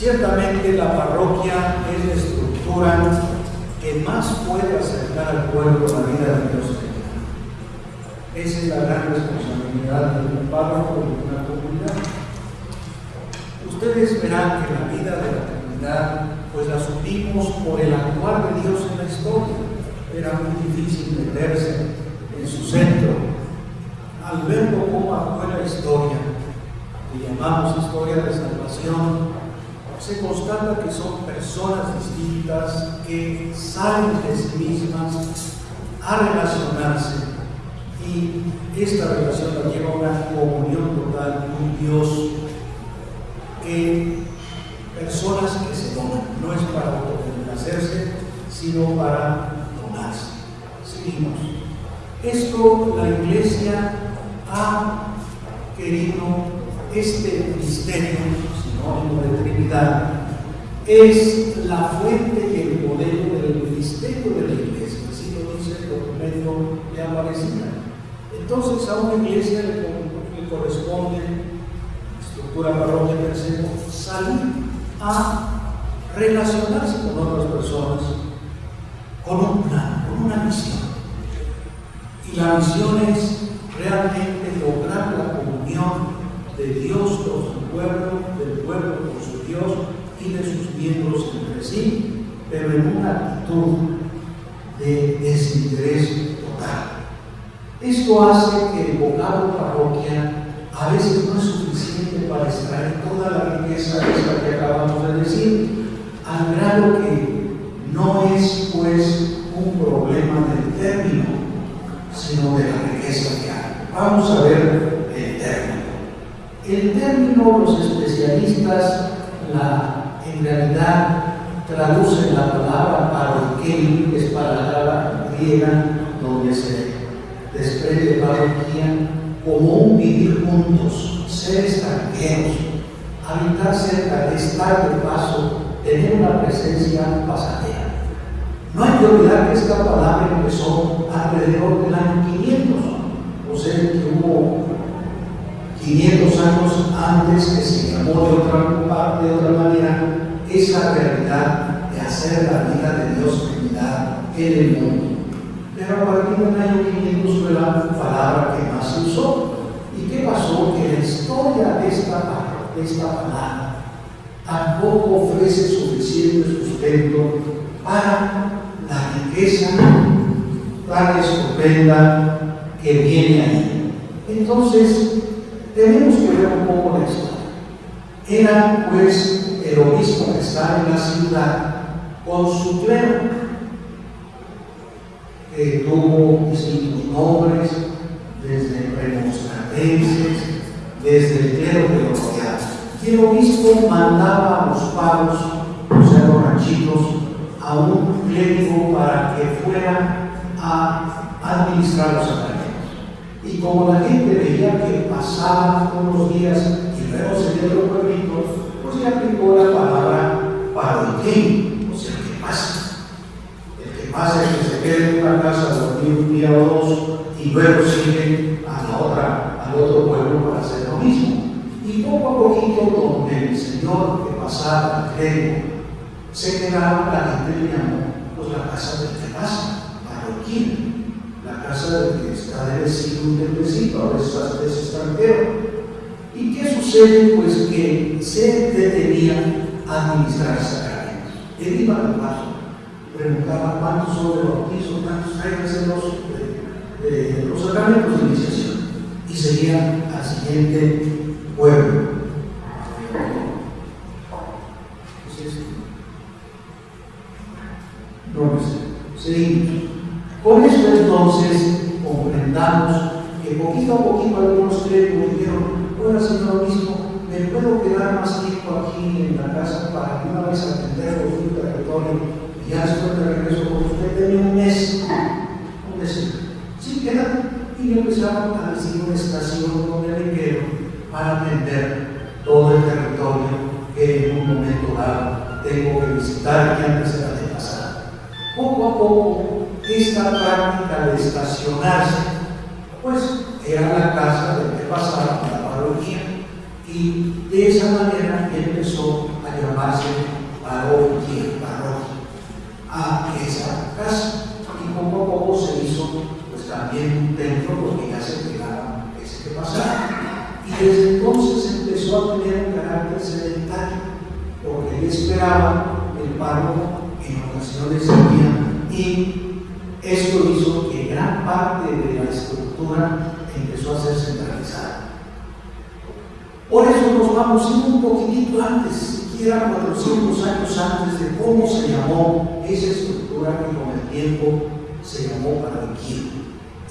Ciertamente la parroquia es la estructura que más puede acercar al pueblo a la vida de Dios. Esa es la gran responsabilidad de un párroco de una comunidad. Ustedes verán que la vida de la comunidad, pues la supimos por el actuar de Dios en la historia. Era muy difícil meterse en su centro. Al verlo cómo actuó la historia, que llamamos historia de salvación, se constata que son personas distintas que salen de sí mismas a relacionarse y esta relación la lleva a una comunión total con Dios que personas que se donan, no es para autocomplacerse, sino para donarse. Seguimos. Esto la iglesia ha querido este misterio de Trinidad, es la fuente y el modelo del ministerio de la iglesia, así lo dice el documento de Aparecida. Entonces a una iglesia le, corresponde, estructura parroquia tercero, salir a relacionarse con otras personas, con un plan, con una misión. Y la misión es realmente lograr la comunión de Dios con su pueblo, del pueblo con su Dios y de sus miembros entre sí, pero en una actitud de desinterés total. Esto hace que el vocablo parroquia a veces no es suficiente para extraer toda la riqueza esta que acabamos de decir, al grado que no es pues un problema del término, sino de la riqueza que hay. Vamos a ver el término. El término, los especialistas la, en realidad traducen la palabra que es palabra griega, donde se desprende paroquia, como un vivir juntos, ser extranjeros, habitar cerca, estar de paso, tener una presencia pasajera. No hay que olvidar que esta palabra empezó alrededor del año 500, o sea que hubo 500 años antes que se llamó de otra, de otra manera esa realidad de hacer la vida de Dios Trinidad en el mundo. Pero a partir del año 500 fue la palabra que más se usó. ¿Y qué pasó? Que la historia de esta, de esta palabra tampoco ofrece suficiente sustento para la riqueza tan estupenda que viene ahí. Entonces, tenemos que ver un poco la historia. Era pues el obispo que estaba en la ciudad con su clero, que tuvo distintos nombres, desde remonstratenses, desde el clero de los Y el obispo mandaba a los pagos, o sea, los ranchitos, a un clérigo para que fuera a administrar los sacramentos. Y como la gente veía que pasaban unos días y luego se dieron pueblitos, se aplicó la palabra paroquín, o sea, que pasa. El que pasa es que se quede en una casa dormir un día o dos y luego sigue a la otra, al otro pueblo para hacer lo mismo. Y poco a poquito, donde el Señor que pasaba, el se quedaba, la gente le llamó pues la casa del que pasa, paroquín casa del que está de vecino un templecito, a veces es extranjero. ¿Y qué sucede? Pues que se detenía a administrar sacramentos. Él iba al paso, preguntaba cuántos son de bautizo, cuántos hay los, de, los sacramentos de iniciación. Y seguía al siguiente pueblo. No, pues, seguimos. Con esto entonces comprendamos que poquito a poquito algunos creen y dijeron, bueno, Señor mismo, ¿me puedo quedar más tiempo aquí en la casa para que una vez atender un territorio y ya después de regreso con usted? Tenía un mes, un mes. Sí, queda. Y empezaron a decir una estación con el quiero para atender todo el territorio que en un momento dado tengo que visitar y antes era de pasar. Poco a poco esta práctica de estacionarse, pues era la casa de pasaba la parroquia y de esa manera empezó a llamarse parroquia, parroquia, a esa casa. Y poco a poco se hizo pues también un templo porque ya se pegaba ese pasaba. Y desde entonces empezó a tener un carácter sedentario, porque él esperaba el párroco en ocasiones día y esto hizo que gran parte de la estructura empezó a ser centralizada. Por eso nos vamos un poquitito antes, siquiera 400 años antes de cómo se llamó esa estructura que con el tiempo se llamó paradigma.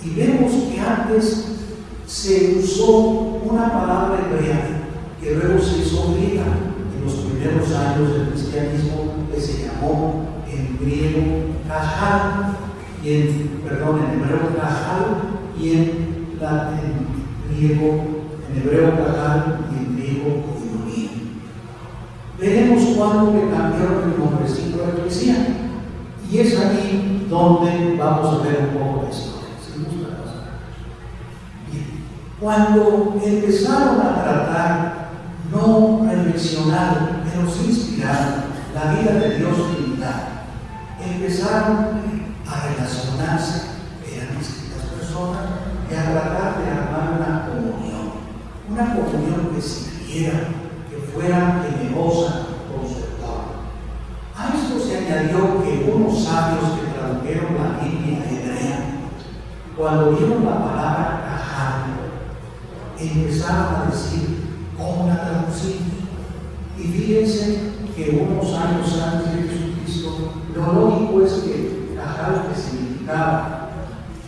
Y vemos que antes se usó una palabra hebrea que luego se hizo griega en los primeros años del cristianismo que se llamó en griego kajal y en, perdón, en hebreo kajal y en, en griego, en hebreo kajal y en griego koinonia. Veremos cuándo le cambiaron el nombrecito de la iglesia y es aquí donde vamos a ver un poco la historia. Cuando empezaron a tratar, no reflexionar, pero sí inspirar la vida de Dios Trinidad, empezaron a relacionarse, eran distintas personas, y a tratar de armar una comunión, una comunión que sirviera, que fuera generosa, conservadora. A esto se añadió que unos sabios que tradujeron la Biblia hebrea, cuando vieron la palabra cajal, empezaron a decir, ¿cómo la traducimos? Y fíjense que unos años antes de Jesucristo, lo lógico es que Cajal, que significaba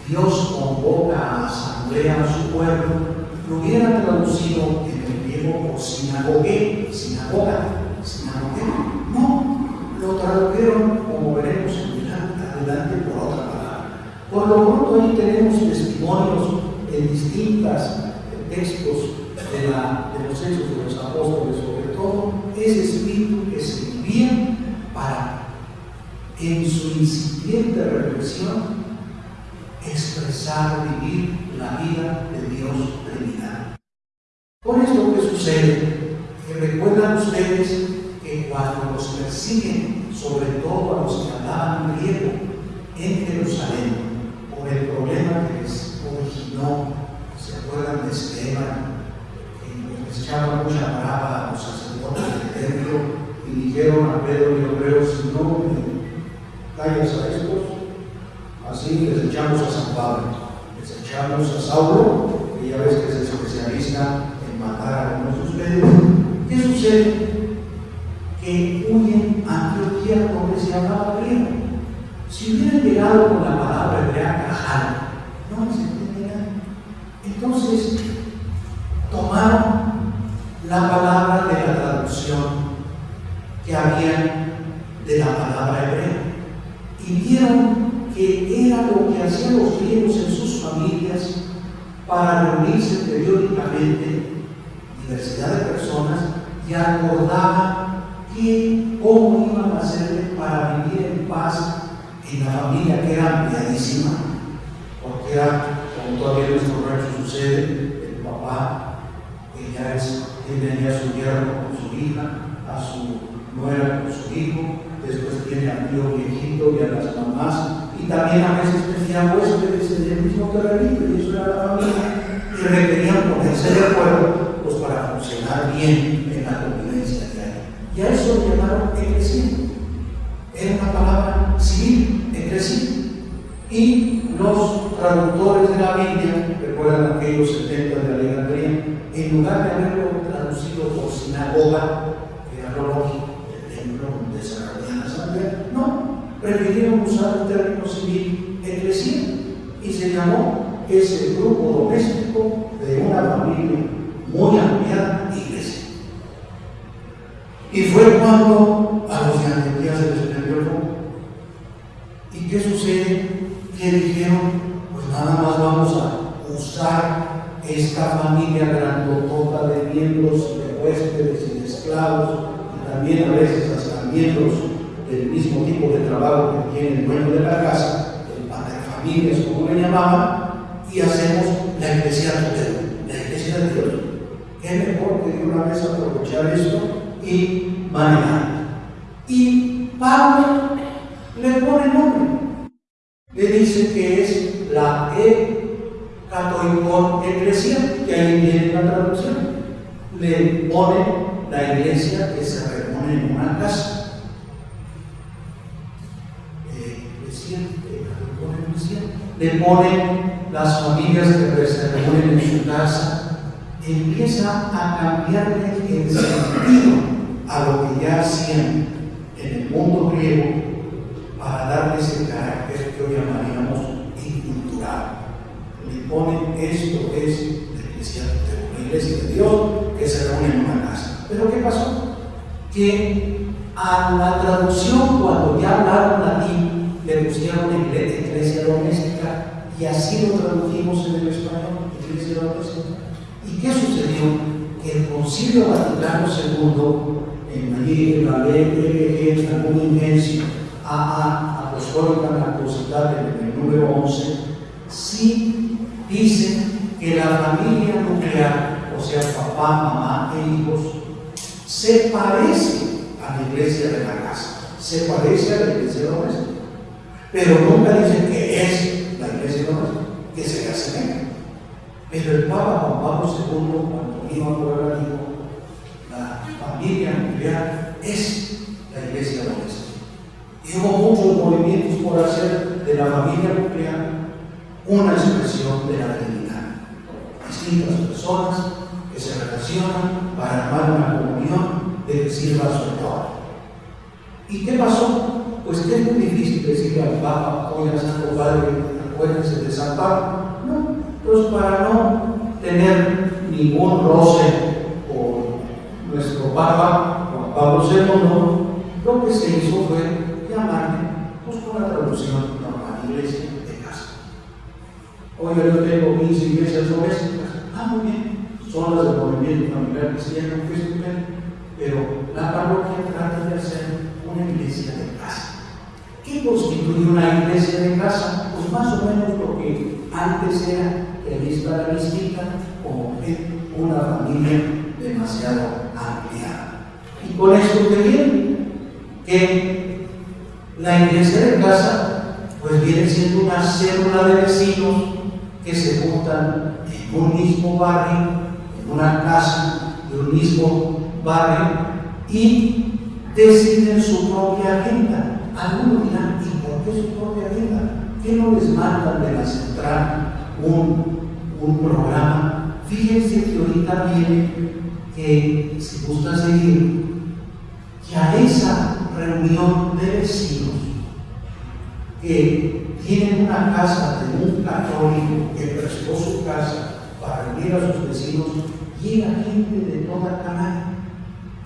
Dios convoca a asamblea a su pueblo, lo hubiera traducido en el griego por sinagogue, sinagoga, sinagogue. No, lo tradujeron, como veremos adelante, por otra palabra. Por lo pronto ahí tenemos testimonios en distintos textos de, los hechos de los apóstoles, sobre todo ese espíritu que se para, en su incipiente reflexión, expresar, vivir la vida de Dios Trinidad. Por esto que sucede, que recuerdan ustedes que cuando los persiguen, sobre todo a los que hablaban griego en Jerusalén, por el problema que les originó, se acuerdan de Esteban, que les echaba mucha brava a los sacerdotes del templo y dijeron a Pedro y creo si no callas a estos, así les echamos a San Pablo, les echamos a Saulo, que ya ves que es especialista en matar a algunos de ustedes. ¿Qué sucede? Que huyen a Antioquía se hablaba griego. Si hubieran llegado con la palabra hebrea cajal, no se entenderían. Entonces, tomaron la palabra de la traducción que había de la palabra hebrea y vieron que era lo que hacían los griegos en sus familias para reunirse periódicamente, diversidad de personas, y acordaban que cómo iban a hacer para vivir en paz en la familia que era ampliadísima, porque era, como todavía en nuestro rancho sucede, el papá, ella es, tiene ya su yerno con su hija, a su nuera con su hijo, después tiene al tío viejito y a las mamás, y también a veces tenía huéspedes en el mismo terrenito, y eso era la familia, y requerían ponerse de acuerdo pues, para funcionar bien en la a llamaron eclesia. Era una palabra civil, eclesia. Y los traductores de la Biblia, recuerdan aquellos 70 de Alejandría, en lugar de haberlo traducido por sinagoga, que era lo lógico, el templo donde se reunía la asamblea, no, prefirieron usar el término civil eclesia y se llamó ese grupo doméstico de una familia muy amplia iglesia. Y fue cuando a los de Antioquía se les prendió el. ¿Y qué sucede? Que dijeron, pues nada más vamos a usar esta familia grandotota de miembros, de huéspedes y de esclavos, y también a veces hasta miembros del mismo tipo de trabajo que tiene el dueño de la casa, el padre familias, como le llamaban, y hacemos la iglesia de la iglesia de Dios. ¿Qué mejor que de una vez aprovechar esto y manera. Y Pablo le pone nombre. Le dice que es la E Eclesial, que ahí viene la traducción. Le pone la iglesia que se reúne en una casa. Eh, le pone las familias que se reúnen en su casa, empieza a cambiarle el sentido a lo que ya hacían en el mundo griego para darle ese carácter que hoy llamaríamos incultural. Le ponen esto es la iglesia, iglesia de Dios que se reúne en una casa. Pero ¿qué pasó? Que a la traducción, cuando ya hablaron latín, le pusieron iglesia doméstica y así lo tradujimos en el español, iglesia doméstica. ¿Y qué sucedió? Que el Concilio Vaticano II, en allí en la ley en algún ingencio, a Apostólica Nacosidad, en el número 11, sí dice que la familia nuclear, o sea, papá, mamá e hijos, se parece a la iglesia de la casa, se parece a la iglesia doméstica, pero nunca dice que es la iglesia que se asemeja. Pero el Papa Juan Pablo II, cuando vino a Puebla, dijo, la familia nuclear es la iglesia doméstica. Y hubo muchos movimientos por hacer de la familia nuclear una expresión de la Trinidad. Distintas personas que se relacionan para armar una comunión de que sirva a su. ¿Y qué pasó? Pues que es muy difícil decirle al Papa, al Santo Padre, acuérdense de San Pablo. Pues para no tener ningún roce con nuestro Papa, Juan Pablo II, lo que se hizo fue llamarle, pues con la traducción normal, iglesia de casa. Hoy yo tengo 15 iglesias domésticas. Ah, muy bien, son las del movimiento familiar cristiano que pero la parroquia trata de hacer una iglesia de casa. ¿Qué constituye una iglesia de casa? Pues más o menos lo que antes era el la mística como una familia demasiado amplia. Y con esto viene, que la iglesia de casa pues viene siendo una célula de vecinos que se juntan en un mismo barrio, en una casa de un mismo barrio y deciden su propia agenda algunos dirán, ¿y por qué su propia vida? ¿Qué no les mandan de la central un, un programa? Fíjense que ahorita viene que, si gusta seguir, que a esa reunión de vecinos que tienen una casa de un católico que prestó su casa para reunir a sus vecinos, llega gente de toda Canadá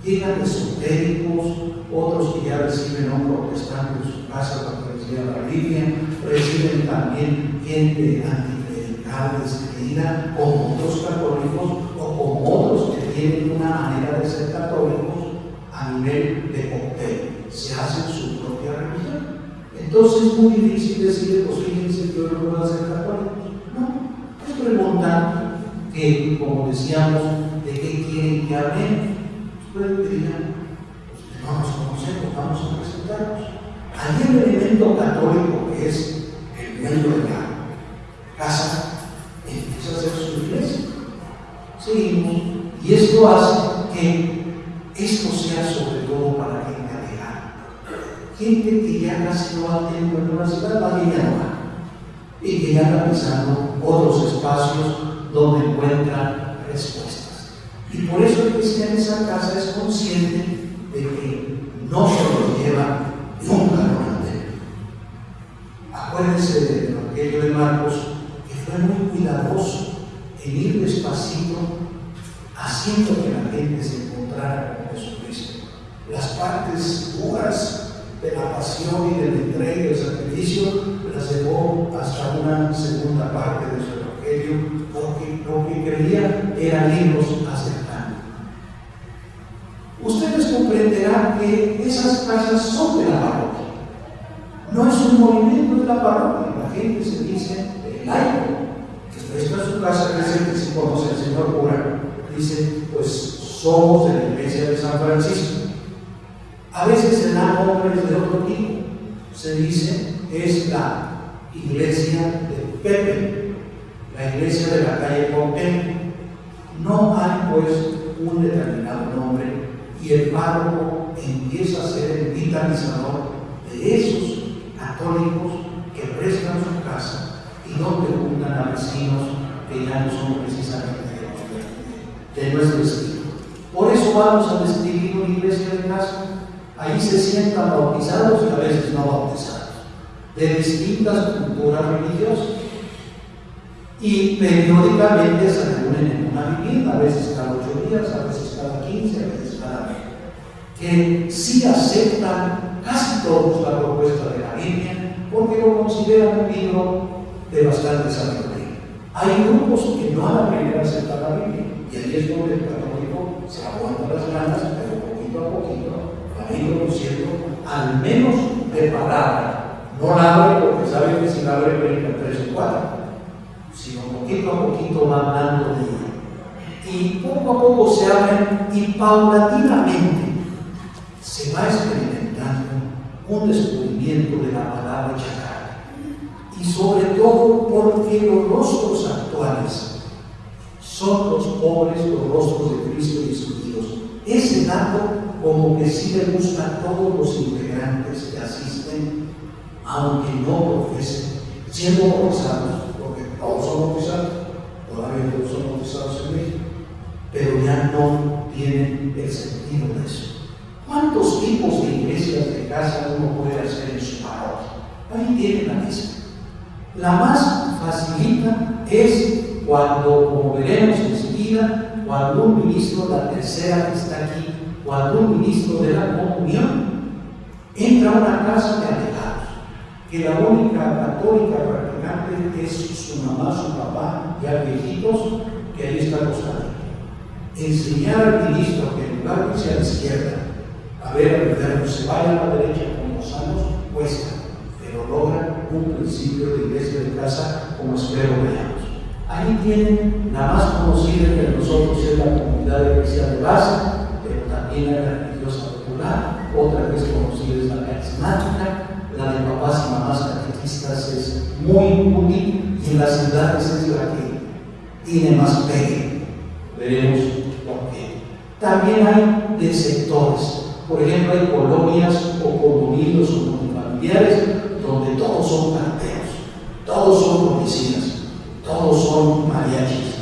llegan esotéricos, otros que ya reciben a un protestante en su casa para que les la Biblia, reciben también gente anticlerical, descreída, como otros católicos o como otros que tienen una manera de ser católicos a nivel de cóctel. Se hacen su propia religión. Entonces es muy difícil decir, pues fíjense que yo no puedo ser católico. No, es preguntar que, como decíamos, de qué quieren que hablemos pueden pedir, pues, no nos conocemos, vamos a presentarnos. Hay un elemento católico que es el miembro de la casa, empieza a ser su iglesia. Seguimos, y esto hace que esto sea sobre todo para gente alejada. Gente que ya no va tiempo en una ciudad, va no y que ya está pisando otros espacios donde encuentra respuesta. Y por eso el cristiano en esa casa es consciente de que no se lo lleva nunca adelante. Acuérdense del Evangelio de Marcos, que fue muy cuidadoso en ir despacito, haciendo que la gente se encontrara con Jesucristo. Las partes duras de la pasión y del entrega y del sacrificio las llevó hasta una segunda parte de su Evangelio, porque lo que creía eran libros hacia ustedes comprenderán que esas casas son de la parroquia. No es un movimiento de la parroquia. La gente se dice el laico, está en su casa, es que se conoce el señor cura, dice, pues somos de la iglesia de San Francisco. A veces se dan nombres de otro tipo. Se dice, es la iglesia de Pepe, la iglesia de la calle Pompeya. No hay pues un determinado nombre y el párroco empieza a ser el vitalizador de esos católicos que prestan su casa y donde juntan a vecinos que ya no son precisamente de nuestro estilo. Por eso vamos a describir una iglesia de casa. Ahí se sientan bautizados y a veces no bautizados, de distintas culturas religiosas. Y periódicamente se reúnen en una vivienda, a veces cada ocho días, a veces cada quince, a veces cada mes. Que sí aceptan casi todos la propuesta de la Biblia, porque lo consideran un libro de bastante sabiduría. Hay grupos que no a la primera aceptan la Biblia, y ahí es donde el católico se aguanta las ganas, pero poquito a poquito va a ir conociendo al menos de palabra. No la abre porque sabe que si la abre brinca tres o cuatro, sino poquito a poquito va hablando de ella. Y poco a poco se abren y paulatinamente se va experimentando un descubrimiento de la palabra chacal. Y sobre todo porque los rostros actuales son los pobres los rostros de Cristo y sus hijos. Ese dato como que sí le gusta a todos los integrantes que asisten, aunque no profesen, siendo bautizados, porque todos son bautizados, todavía todos son bautizados en México, pero ya no tienen el sentido de eso. ¿Cuántos tipos de iglesias de casa uno puede hacer en su parroquia? Ahí tiene la lista. La más facilita es cuando, como veremos enseguida, cuando un ministro, la tercera que está aquí, cuando un ministro de la comunión entra a una casa de alejados, que la única católica practicante es su mamá, su papá, ya viejitos, que ahí está acostado. Enseñar al ministro que en lugar de irse a la izquierda, a ver enfermo, se vaya a la derecha como sanos, cuesta, pero logra un principio de iglesia de casa como espero veamos. Ahí tienen la más conocida entre nosotros es la comunidad eclesial de base, pero también la religiosa popular, otra que es conocida es la carismática, la de papás y mamás catequistas es muy útil y en las ciudades es la que tiene más pegue. Veremos por qué. También hay de sectores. Por ejemplo, hay colonias o condominios o familiares donde todos son carteros, todos son policías todos son mariachis.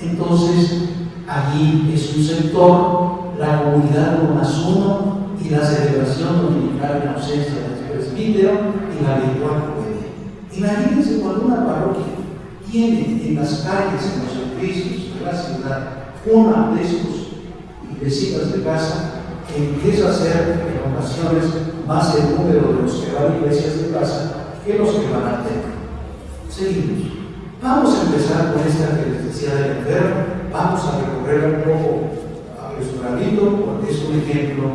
Entonces, allí es un sector, la comunidad no más uno y la celebración dominical en ausencia del presbítero y la virtual juvenil. Imagínense cuando una parroquia tiene en las calles, en los edificios de la ciudad, una de estos iglesias de casa que empieza a ser en ocasiones más el número de los que van a iglesias de casa que los que van al templo. Seguimos. Vamos a empezar con esta que les decía del vamos a recorrer un poco apresuradito porque es un ejemplo,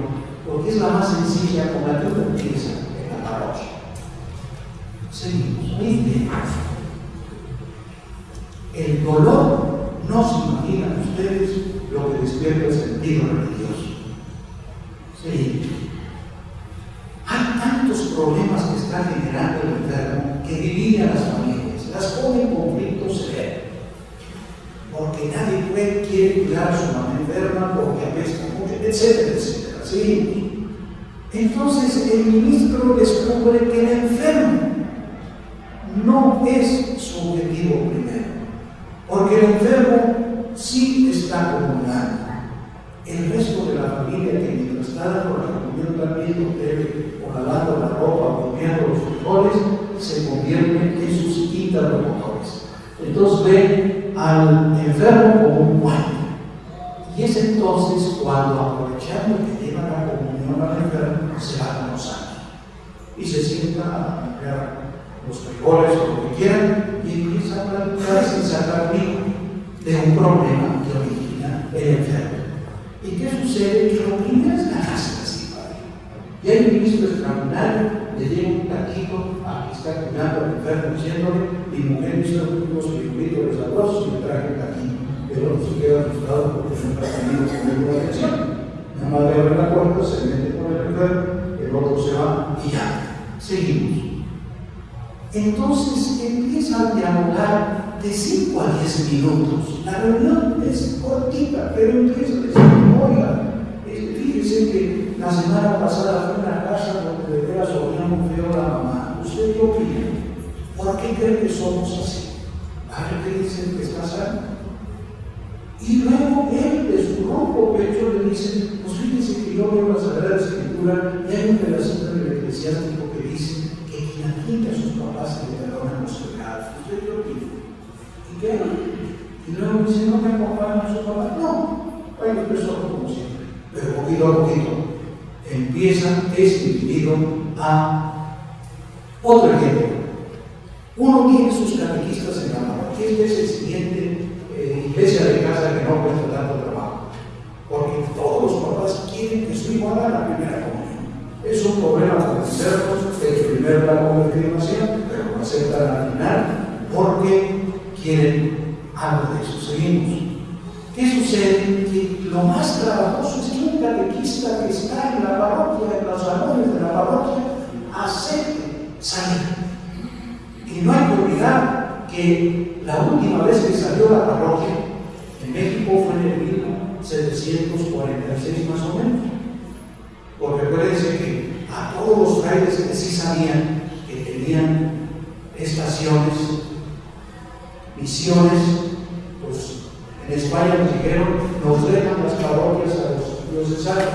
porque es la más sencilla con la que uno empieza en la parroquia. Seguimos, bien. El dolor, no se imaginan ustedes lo que despierta el sentido religioso. Seguimos. Hay tantos problemas que está generando el enfermo que divide a las familias las pone en conflicto severo. Porque nadie puede, quiere cuidar a su mamá enferma porque apesta mucho, etcétera, etcétera. ¿Sí? Entonces el ministro descubre que el enfermo no es su objetivo primero. Porque el enfermo sí está comulgando. El resto de la familia que mientras la comunión también o lavando la ropa o los frijoles, se convierte en sus interlocutores. Entonces ve al enfermo como un muerto. Y es entonces cuando, aprovechando lleva la comunión al enfermo, se va con los años. Y se sienta a limpiar los frijoles o lo que quieran y empieza a platicar de un problema que origina el enfermo. ¿Y qué sucede? Que lo es así, Y hay un ministro extraordinario le llega un taquito a que está cuidando al enfermo diciéndole, mi mujer hizo unos frijolitos de sabrosos y me traje un taquito. Pero no se queda asustado porque no comiendo con la atención. Se mete con el enfermo, el otro se va y ya. Seguimos. Entonces empieza a dialogar de 5 a 10 minutos. La reunión es cortita, pero empieza a decir, oiga, eh, fíjese que la semana pasada fue una casa donde de veras muy feo la mamá. ¿Usted qué opina? ¿Por qué cree que somos así? A qué dice que está sano. Y luego él, de su ronco pecho, le dice, pues fíjense que yo veo la Sagrada Escritura y hay un pedacito del eclesiástico que dice que quien admite a sus papás le perdonan los pecados. ¿Usted qué opina? ¿Y qué? Y luego dice, no me acompañan a su papá. No, hay que empezó como siempre. Pero poquito a poquito empieza este individuo a otro ejemplo. Uno tiene sus catequistas en la mano. Este es el siguiente eh, iglesia de casa que no cuesta tanto trabajo. Porque todos los papás quieren que su hijo haga la primera comunión. Es un problema convencernos el primer grado de confirmación, pero lo aceptan al final porque quieren algo de eso. Seguimos. ¿Qué sucede? Que lo más trabajoso es que un catequista que está en la parroquia, en los salones de la parroquia, acepte salir. Y no hay que que la última vez que salió la parroquia en México fue en el 1746 más o menos. Porque acuérdense que a todos los frailes que sí sabían que tenían estaciones, misiones, pues en España nos dijeron, nos dejan las parroquias a los diocesanos.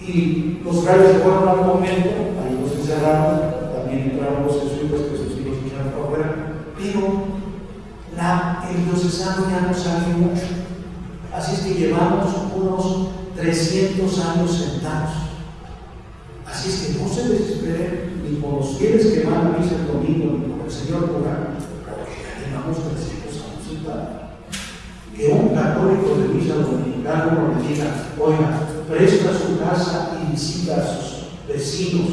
Y los frailes fueron al convento, ahí los encerraron, también entraron los jesuitas que sus pero la, el diocesano ya no sabe mucho. Así es que llevamos unos 300 años sentados. Así es que no se desesperen ni por los fieles que van a misa el domingo, ni por el Señor Pura, porque ya llevamos 300 años sentados. Que un católico de misa dominicana no le diga, oiga, presta su casa y visita a sus vecinos.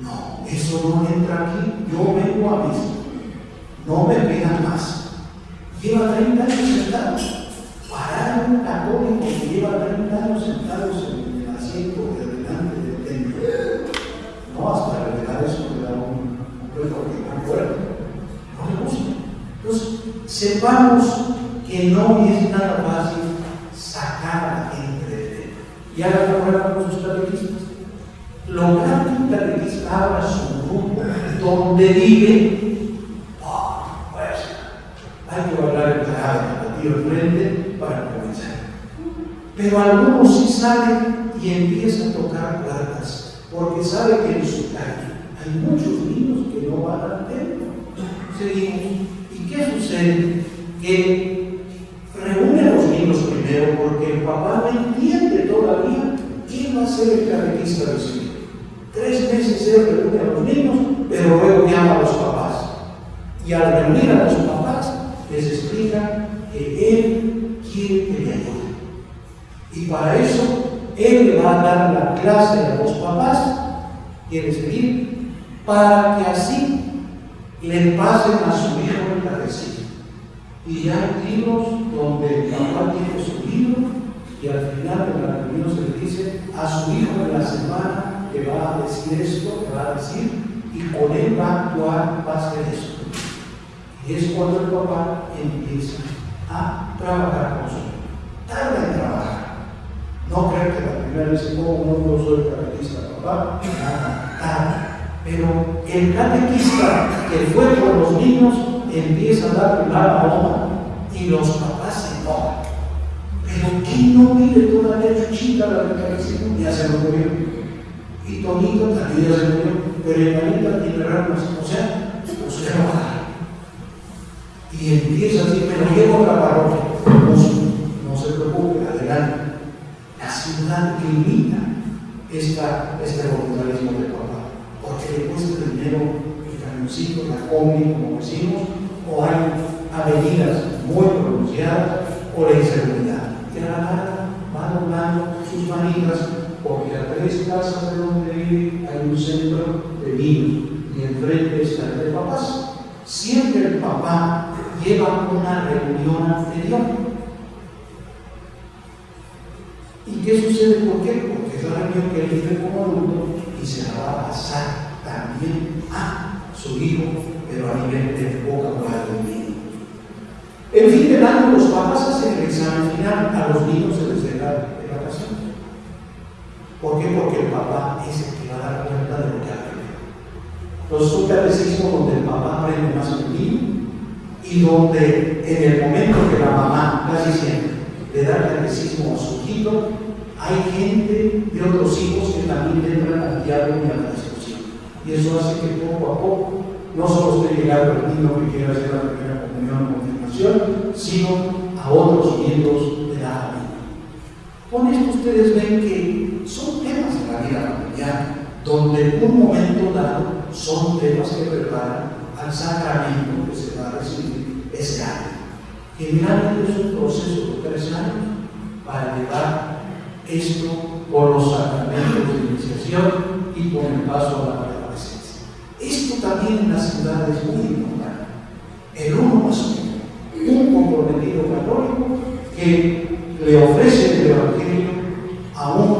No, eso no entra aquí. Yo vengo a misa. No me pidan más. Lleva 30 años sentados. Parar un católico que lleva 30 años sentados en el asiento de delante del templo. No, hasta revelar eso le da un, un porque fuerte. No le gusta. Entonces, sepamos que no es nada fácil sacar dentro. Y la prueba con sus catequistas. Lograr que un catequista abra su grupo donde vive, oh, pues, hay que hablar el carácter, aquí enfrente para comenzar. Pero algunos sí salen y empiezan a tocar puertas, porque sabe que en su calle hay muchos niños que no van al templo. Seguimos. ¿Y qué sucede? Que reúne a los niños primero porque el papá no entiende todavía quién va a ser el catequista de su hijo. Tres meses él reúne a los niños, pero luego llama a los papás. Y al reunir a los papás, les explica que él quiere que le ayuden. Y para eso, él va a dar la clase a los papás, quiere seguir, para que así le pasen a su hijo el catecismo. Y hay libros donde el papá tiene su libro y al final de la reunión se le dice a su hijo en la semana que va a decir esto, que va a decir, y con él va a actuar, va a hacer esto. Y es cuando el papá empieza a trabajar con su hijo. Tarda en trabajar. No creo que la primera vez como no soy catequista, papá, nada, tarda. Pero el catequista que fue por los niños empieza a dar la paloma y los papás se enojan. Pero ¿quién no vive todavía chuchita la catequista? Ya se lo murió. Y Tonito también ya se murió. Pero Evanita tiene ramas. O sea, se enoja. Y empieza así, pero llego a la parroquia. No, se preocupe, adelante. La ciudad limita esta, este voluntarismo de papá porque le cuesta dinero el camioncito, la combi, como decimos, o hay avenidas muy pronunciadas, o la inseguridad. Y a la larga va doblando sus manitas, porque a tres casas de donde vive hay un centro de niños, y enfrente está el de papás. Siempre el papá lleva una reunión anterior. qué sucede? ¿Por qué? Porque es la reunión que él vive como adulto y se la va a pasar también a su hijo, pero a nivel de del niño. En fin de los papás hacen el examen final, a los niños se les deja. ¿Por qué? Porque el papá es el que va a dar cuenta de lo que aprendido. Entonces, un catecismo donde el papá aprende más que y donde en el momento que la mamá, casi siempre, le da catecismo a su hijo, hay gente de otros hijos que también entran al diálogo y a la discusión. Y eso hace que poco a poco no solo esté llegando el niño que quiere hacer la primera comunión o continuación, sino a otros miembros de la familia. Con esto ustedes ven que son temas de la vida familiar, donde en un momento dado son temas que preparan al sacramento que se va a recibir ese año. Generalmente es un proceso de tres años para llevar esto por los sacramentos de iniciación y por el paso a la presencia. Esto también en las ciudades es muy importante. El uno más uno, un comprometido católico que le ofrece el Evangelio a uno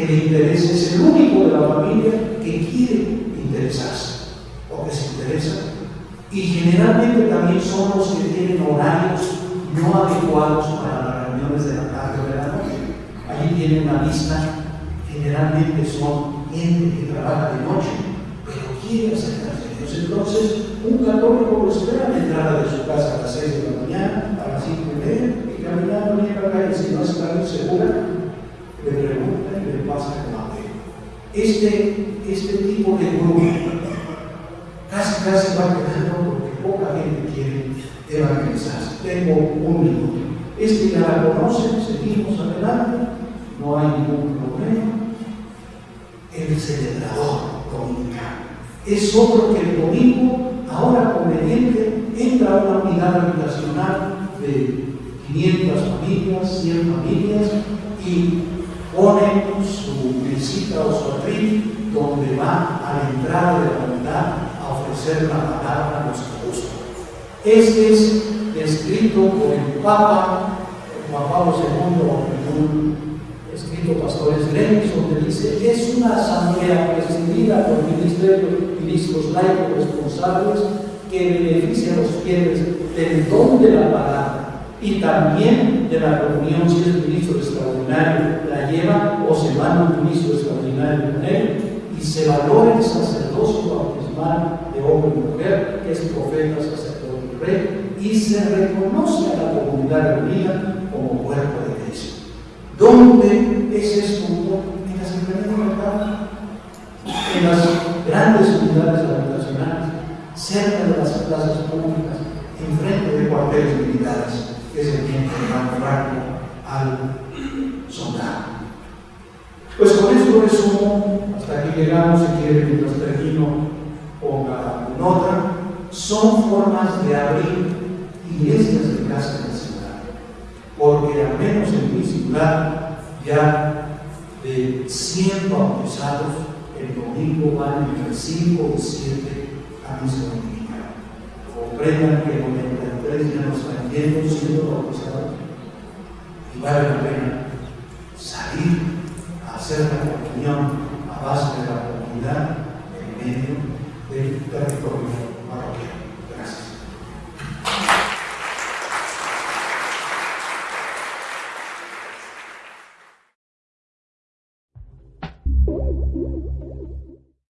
que le es el único de la familia que quiere interesarse o que se interesa y generalmente también son los que tienen horarios no adecuados para las reuniones de la tarde o de la noche. Allí tienen una lista, generalmente son gente que trabaja de noche, pero quiere acercarse a Dios. Entonces, un católico lo espera a la entrada de su casa a las 6 de la mañana, a las 5 y media, y caminando en la calle, si no está muy segura, le pregunta pasa con Este, este tipo de grupo casi casi va quedando porque poca gente quiere evangelizarse. Tengo un minuto. Este ya la conocen, seguimos adelante, no hay ningún problema. El celebrador dominical es otro que el domingo, ahora conveniente, entra a una unidad habitacional de 500 familias, 100 familias y pone su visita o su atril donde va a la entrada de la unidad ofrecer la palabra a los apóstoles. Este es escrito por el Papa Juan Pablo II escrito Pastores Lenis, donde dice, es una asamblea presidida por ministerios, ministros laicos responsables que beneficia a los fieles del don de la palabra y también de la comunión si el ministro extraordinario la lleva o se manda un ministro extraordinario con él y se valora el sacerdocio bautismal de hombre y mujer, que es profeta, sacerdote y rey, y se reconoce a la comunidad reunida como cuerpo de Cristo. ¿Dónde es esto? En las enfermedades en las grandes unidades habitacionales, cerca de las plazas públicas, enfrente de cuarteles militares, que es el tiempo de Franco al soldado. Pues con esto resumo, hasta aquí llegamos, si quieren, mientras termino, ponga nota, son formas de abrir iglesias de casa en la ciudad. Porque al menos en mi ciudad, ya de 100 bautizados, el domingo van entre 5 y 7 a misa dominical. Comprendan que 93 ya no están yendo siendo bautizados y vale la pena salir hacer la comunión a base de la comunidad en medio del territorio